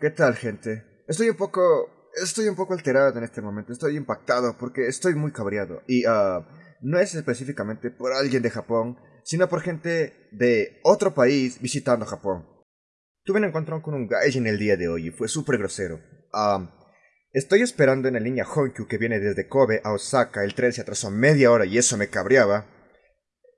¿Qué tal, gente? Estoy un poco... Estoy un poco alterado en este momento. Estoy impactado porque estoy muy cabreado. Y uh, no es específicamente por alguien de Japón, sino por gente de otro país visitando Japón. Tuve un encuentro con un gaijin el día de hoy y fue súper grosero. Uh, estoy esperando en la línea Honkyu que viene desde Kobe a Osaka. El tren se atrasó media hora y eso me cabreaba.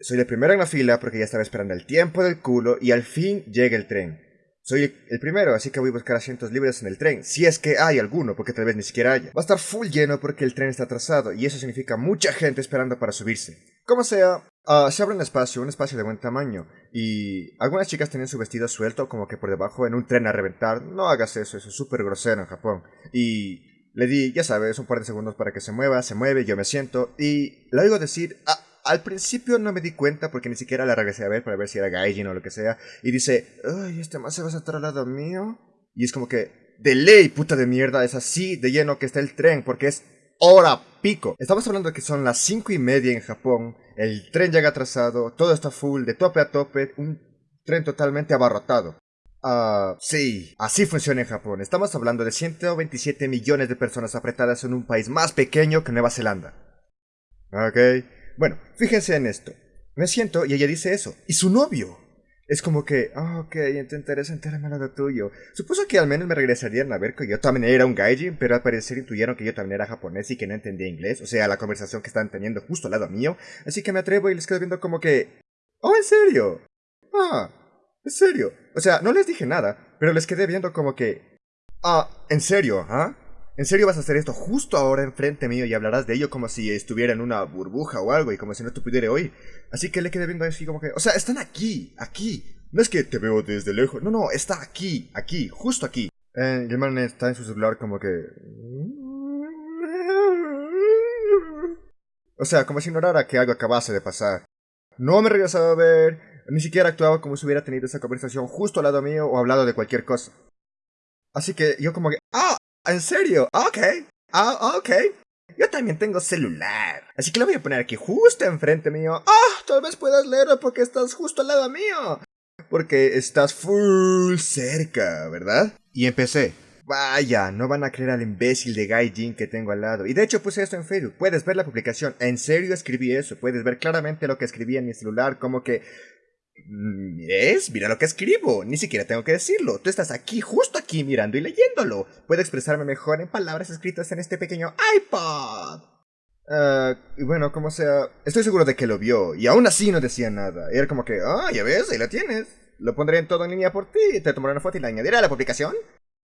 Soy el primero en la fila porque ya estaba esperando el tiempo del culo y al fin llega el tren. Soy el primero, así que voy a buscar asientos libres en el tren, si es que hay alguno, porque tal vez ni siquiera haya. Va a estar full lleno porque el tren está atrasado, y eso significa mucha gente esperando para subirse. Como sea, uh, se abre un espacio, un espacio de buen tamaño, y algunas chicas tienen su vestido suelto como que por debajo en un tren a reventar. No hagas eso, eso es súper grosero en Japón. Y le di, ya sabes, un par de segundos para que se mueva, se mueve, yo me siento, y le oigo decir, ah, al principio no me di cuenta porque ni siquiera la regresé a ver para ver si era Gaijin o lo que sea. Y dice, ay, este más se va a sentar al lado mío. Y es como que, de ley, puta de mierda, es así de lleno que está el tren porque es hora pico. Estamos hablando de que son las cinco y media en Japón. El tren llega atrasado, todo está full, de tope a tope, un tren totalmente abarrotado. Ah, sí, así funciona en Japón. Estamos hablando de 127 millones de personas apretadas en un país más pequeño que Nueva Zelanda. Ok. Bueno, fíjense en esto. Me siento y ella dice eso. Y su novio. Es como que, oh, ok, intentaré sentarme al lado tuyo. Supuso que al menos me regresarían a ver que yo también era un gaijin, pero al parecer intuyeron que yo también era japonés y que no entendía inglés, o sea, la conversación que estaban teniendo justo al lado mío. Así que me atrevo y les quedo viendo como que, oh, ¿en serio? Ah, ¿en serio? O sea, no les dije nada, pero les quedé viendo como que, ah, ¿en serio? ¿Ah? ¿En serio vas a hacer esto justo ahora enfrente mío y hablarás de ello como si estuviera en una burbuja o algo y como si no te pudiera oír? Así que le quedé viendo así como que, o sea, están aquí, aquí. No es que te veo desde lejos, no, no, está aquí, aquí, justo aquí. Eh, el man está en su celular como que... O sea, como si ignorara que algo acabase de pasar. No me regresaba a ver, ni siquiera actuaba como si hubiera tenido esa conversación justo al lado mío o hablado de cualquier cosa. Así que yo como que, ah, ¿En serio? Ok. Ah, ok. Yo también tengo celular. Así que lo voy a poner aquí justo enfrente mío. Ah, tal vez puedas leerlo porque estás justo al lado mío. Porque estás full cerca, ¿verdad? Y empecé. Vaya, no van a creer al imbécil de Gaijin que tengo al lado. Y de hecho puse esto en Facebook. Puedes ver la publicación. En serio escribí eso. Puedes ver claramente lo que escribí en mi celular. Como que es, mira lo que escribo, ni siquiera tengo que decirlo. Tú estás aquí, justo aquí, mirando y leyéndolo. Puedo expresarme mejor en palabras escritas en este pequeño iPod. Uh, y bueno, como sea, estoy seguro de que lo vio, y aún así no decía nada. era como que, ah, ya ves, ahí lo tienes. Lo pondré en todo en línea por ti, te tomaré una foto y la añadiré a la publicación.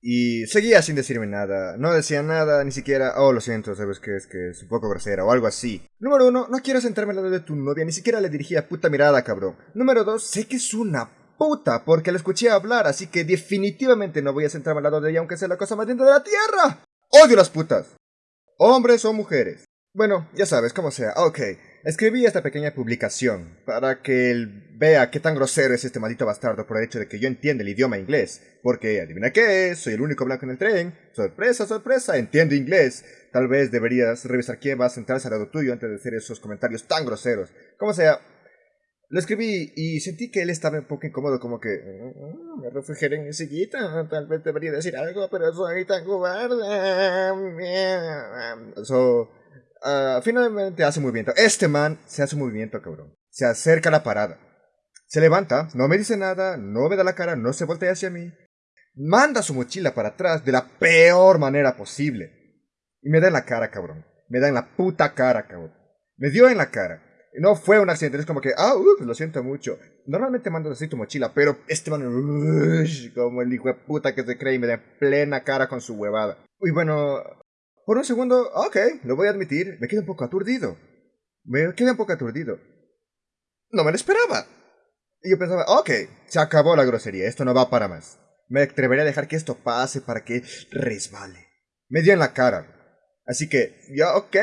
Y seguía sin decirme nada. No decía nada, ni siquiera, oh, lo siento, sabes que es que es un poco grosera o algo así. Número uno, no quiero sentarme al lado de tu novia, ni siquiera le dirigía puta mirada, cabrón. Número dos, sé que es una puta porque la escuché hablar, así que definitivamente no voy a sentarme al lado de ella aunque sea la cosa más linda de la tierra. Odio las putas. Hombres o mujeres. Bueno, ya sabes, como sea, ok. Escribí esta pequeña publicación para que él vea qué tan grosero es este maldito bastardo por el hecho de que yo entienda el idioma inglés. Porque, adivina qué, soy el único blanco en el tren. Sorpresa, sorpresa, entiendo inglés. Tal vez deberías revisar quién va a sentarse al lado tuyo antes de hacer esos comentarios tan groseros. Como sea, lo escribí y sentí que él estaba un poco incómodo, como que mm, me refugiaré en mi sillita, tal vez debería decir algo, pero soy tan cobarde. So, Uh, finalmente hace movimiento. Este man se hace movimiento, cabrón. Se acerca a la parada. Se levanta, no me dice nada, no me da la cara, no se voltea hacia mí. Manda su mochila para atrás de la peor manera posible. Y me da en la cara, cabrón. Me da en la puta cara, cabrón. Me dio en la cara. No fue un accidente, es como que, ah, uh, lo siento mucho. Normalmente mandas así tu mochila, pero este man, como el hijo de puta que se cree y me da en plena cara con su huevada. Y bueno, por un segundo, ok, lo voy a admitir, me quedo un poco aturdido. Me quedé un poco aturdido. No me lo esperaba. Y yo pensaba, ok, se acabó la grosería, esto no va para más. Me atreveré a dejar que esto pase para que resbale. Me dio en la cara. Así que, ya, ok,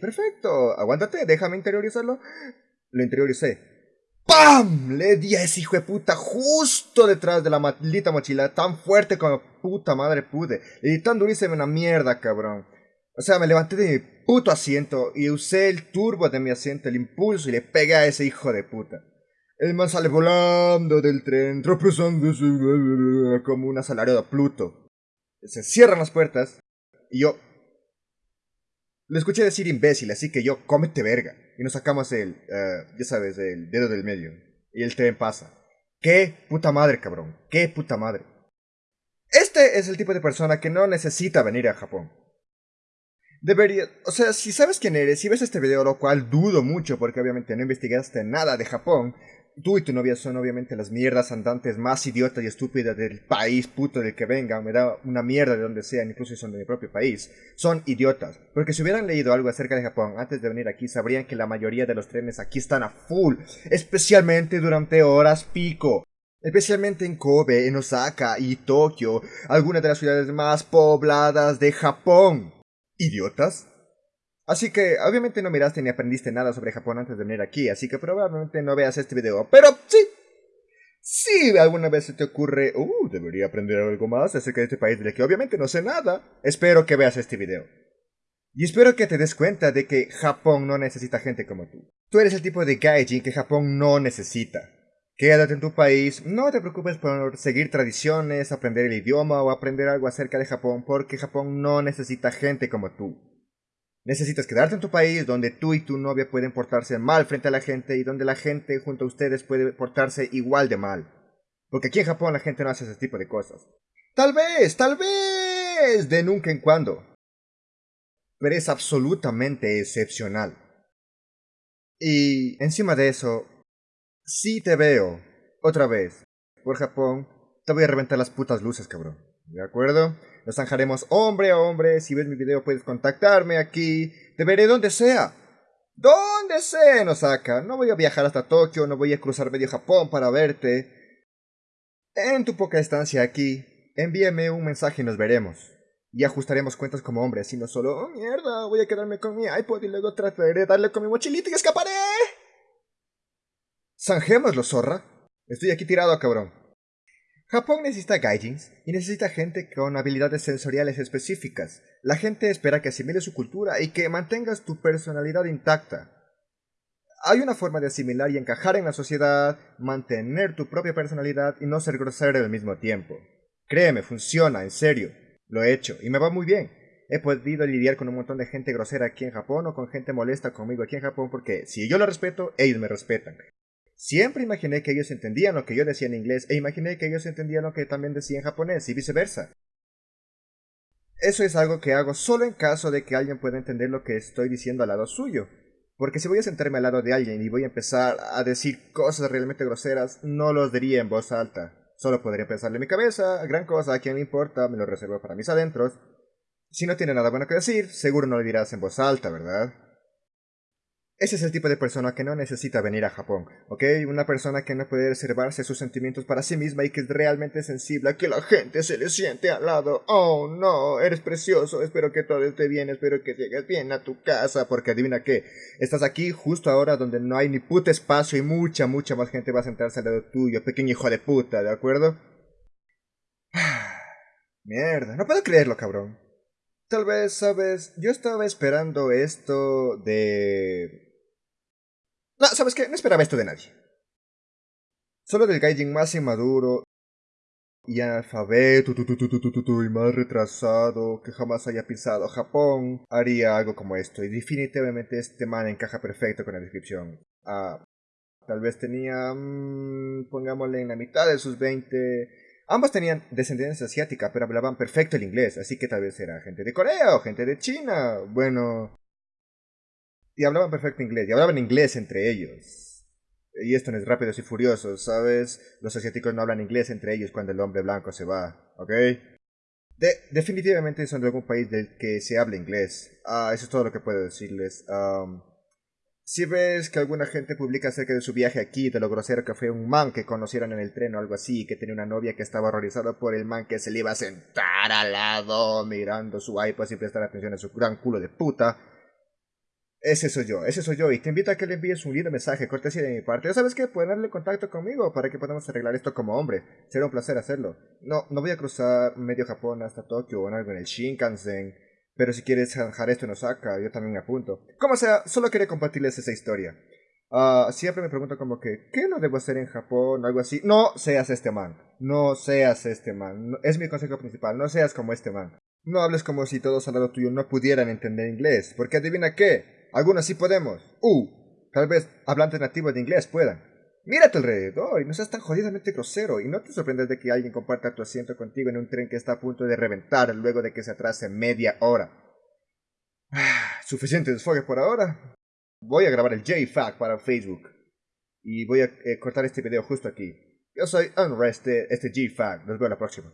perfecto, aguántate, déjame interiorizarlo. Lo interioricé. ¡Pam! Le di a ese hijo de puta justo detrás de la maldita mochila, tan fuerte como puta madre pude. Di tan durísimo una mierda, cabrón. O sea, me levanté de mi puto asiento y usé el turbo de mi asiento, el impulso, y le pegué a ese hijo de puta. El man sale volando del tren, tropezándose como un asalariado Pluto. Se cierran las puertas y yo le escuché decir imbécil, así que yo, cómete verga. Y nos sacamos el, eh, ya sabes, el dedo del medio. Y el tren pasa. ¡Qué puta madre, cabrón! ¡Qué puta madre! Este es el tipo de persona que no necesita venir a Japón. Debería, o sea, si sabes quién eres, si ves este video, lo cual dudo mucho porque obviamente no investigaste nada de Japón, Tú y tu novia son obviamente las mierdas andantes más idiotas y estúpidas del país puto del que vengan. Me da una mierda de donde sean, incluso si son de mi propio país. Son idiotas. Porque si hubieran leído algo acerca de Japón antes de venir aquí, sabrían que la mayoría de los trenes aquí están a full. Especialmente durante horas pico. Especialmente en Kobe, en Osaka y Tokio, algunas de las ciudades más pobladas de Japón. ¿Idiotas? Así que obviamente no miraste ni aprendiste nada sobre Japón antes de venir aquí, así que probablemente no veas este video. Pero sí, si alguna vez se te ocurre, uh, debería aprender algo más acerca de este país del que obviamente no sé nada, espero que veas este video. Y espero que te des cuenta de que Japón no necesita gente como tú. Tú eres el tipo de gaijin que Japón no necesita. Quédate en tu país, no te preocupes por seguir tradiciones, aprender el idioma o aprender algo acerca de Japón, porque Japón no necesita gente como tú. Necesitas quedarte en tu país donde tú y tu novia pueden portarse mal frente a la gente y donde la gente junto a ustedes puede portarse igual de mal. Porque aquí en Japón la gente no hace ese tipo de cosas. Tal vez, tal vez, de nunca en cuando. Pero es absolutamente excepcional. Y encima de eso, si te veo otra vez por Japón, te voy a reventar las putas luces, cabrón. ¿De acuerdo? Nos zanjaremos hombre a hombre. Si ves mi video puedes contactarme aquí. Te veré donde sea. Donde sea nos saca. No voy a viajar hasta Tokio, no voy a cruzar medio Japón para verte. En tu poca estancia aquí, envíame un mensaje y nos veremos. Y ajustaremos cuentas como hombres, y no solo, oh mierda, voy a quedarme con mi iPod y luego trataré de darle con mi mochilita y escaparé. Zanjémoslo, zorra. Estoy aquí tirado, cabrón. Japón necesita gaijins y necesita gente con habilidades sensoriales específicas. La gente espera que asimiles su cultura y que mantengas tu personalidad intacta. Hay una forma de asimilar y encajar en la sociedad, mantener tu propia personalidad y no ser grosero al mismo tiempo. Créeme, funciona, en serio. Lo he hecho y me va muy bien. He podido lidiar con un montón de gente grosera aquí en Japón o con gente molesta conmigo aquí en Japón porque si yo lo respeto, ellos me respetan. Siempre imaginé que ellos entendían lo que yo decía en inglés e imaginé que ellos entendían lo que también decía en japonés y viceversa. Eso es algo que hago solo en caso de que alguien pueda entender lo que estoy diciendo al lado suyo. Porque si voy a sentarme al lado de alguien y voy a empezar a decir cosas realmente groseras, no los diría en voz alta. Solo podría pensarle en mi cabeza, gran cosa, a quien le importa, me lo reservo para mis adentros. Si no tiene nada bueno que decir, seguro no lo dirás en voz alta, ¿verdad? Ese es el tipo de persona que no necesita venir a Japón, ¿ok? Una persona que no puede reservarse sus sentimientos para sí misma y que es realmente sensible a que la gente se le siente al lado. Oh, no, eres precioso, espero que todo esté bien, espero que llegues bien a tu casa, porque adivina qué, estás aquí justo ahora donde no hay ni puto espacio y mucha, mucha más gente va a sentarse al lado tuyo, pequeño hijo de puta, ¿de acuerdo? Mierda, no puedo creerlo, cabrón. Tal vez, sabes, yo estaba esperando esto de no, ¿sabes qué? No esperaba esto de nadie. Solo del gaijin más inmaduro y analfabeto y más retrasado que jamás haya pisado Japón haría algo como esto. Y definitivamente este man encaja perfecto con la descripción. Ah, tal vez tenía, mm, pongámosle en la mitad de sus 20. Ambos tenían descendencia asiática, pero hablaban perfecto el inglés, así que tal vez era gente de Corea o gente de China. Bueno, y hablaban perfecto inglés, y hablaban inglés entre ellos. Y esto no es Rápidos y Furiosos, ¿sabes? Los asiáticos no hablan inglés entre ellos cuando el hombre blanco se va, ¿ok? De definitivamente son de algún país del que se habla inglés. Ah, eso es todo lo que puedo decirles. si ves que alguna gente publica acerca de su viaje aquí, de lo grosero que fue un man que conocieron en el tren o algo así, que tenía una novia que estaba horrorizada por el man que se le iba a sentar al lado mirando su iPod sin prestar atención a su gran culo de puta, ese soy yo, ese soy yo, y te invito a que le envíes un lindo mensaje, cortesía de mi parte. Ya sabes que pueden darle contacto conmigo para que podamos arreglar esto como hombre. Será un placer hacerlo. No, no voy a cruzar medio Japón hasta Tokio o en algo en el Shinkansen, pero si quieres dejar esto en Osaka, yo también me apunto. Como sea, solo quería compartirles esa historia. Ah, siempre me pregunto como que, ¿qué no debo hacer en Japón? Algo así. No seas este man. No seas este man. es mi consejo principal. No seas como este man. No hables como si todos al lado tuyo no pudieran entender inglés. Porque adivina qué. Algunos sí podemos. Uh, tal vez hablantes nativos de inglés puedan. Tu alrededor y no seas tan jodidamente grosero y no te sorprendas de que alguien comparta tu asiento contigo en un tren que está a punto de reventar luego de que se atrase media hora. Ah, suficiente desfogue por ahora. Voy a grabar el JFAC para Facebook. Y voy a eh, cortar este video justo aquí. Yo soy Unrested, este JFAC. Nos vemos la próxima.